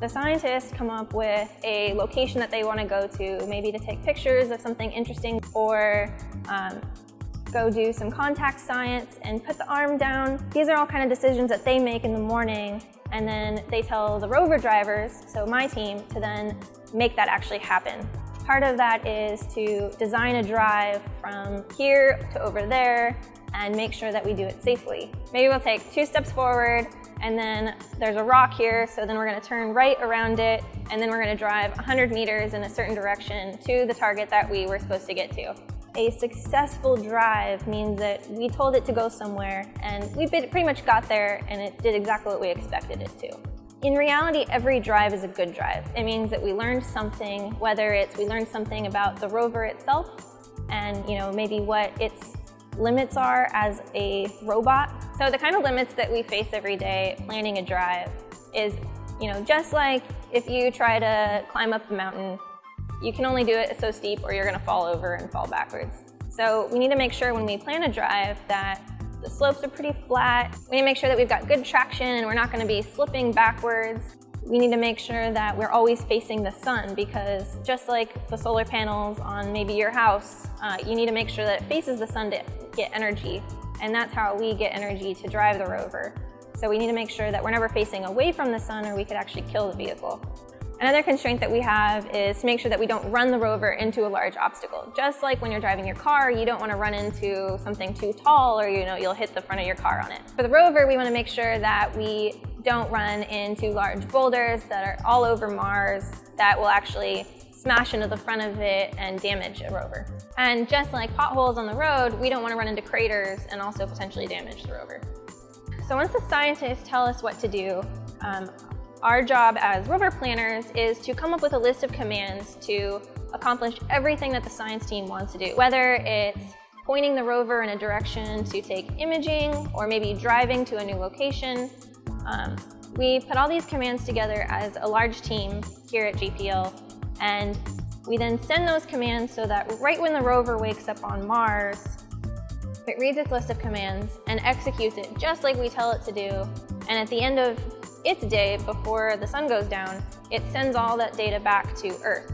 The scientists come up with a location that they want to go to, maybe to take pictures of something interesting or um, go do some contact science and put the arm down. These are all kind of decisions that they make in the morning and then they tell the rover drivers, so my team, to then make that actually happen. Part of that is to design a drive from here to over there and make sure that we do it safely. Maybe we'll take two steps forward and then there's a rock here, so then we're gonna turn right around it and then we're gonna drive 100 meters in a certain direction to the target that we were supposed to get to. A successful drive means that we told it to go somewhere and we pretty much got there and it did exactly what we expected it to. In reality, every drive is a good drive. It means that we learned something, whether it's we learned something about the rover itself and you know maybe what its limits are as a robot. So the kind of limits that we face every day planning a drive is, you know, just like if you try to climb up a mountain, you can only do it so steep or you're gonna fall over and fall backwards. So we need to make sure when we plan a drive that the slopes are pretty flat. We need to make sure that we've got good traction and we're not gonna be slipping backwards. We need to make sure that we're always facing the sun because just like the solar panels on maybe your house, uh, you need to make sure that it faces the sun to get energy. And that's how we get energy to drive the rover. So we need to make sure that we're never facing away from the sun or we could actually kill the vehicle. Another constraint that we have is to make sure that we don't run the rover into a large obstacle. Just like when you're driving your car, you don't want to run into something too tall or you know you'll hit the front of your car on it. For the rover, we want to make sure that we don't run into large boulders that are all over Mars that will actually smash into the front of it and damage a rover. And just like potholes on the road, we don't want to run into craters and also potentially damage the rover. So once the scientists tell us what to do, um, our job as rover planners is to come up with a list of commands to accomplish everything that the science team wants to do, whether it's pointing the rover in a direction to take imaging or maybe driving to a new location. Um, we put all these commands together as a large team here at JPL and we then send those commands so that right when the rover wakes up on Mars, it reads its list of commands and executes it just like we tell it to do. And at the end of its day before the sun goes down, it sends all that data back to Earth.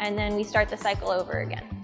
And then we start the cycle over again.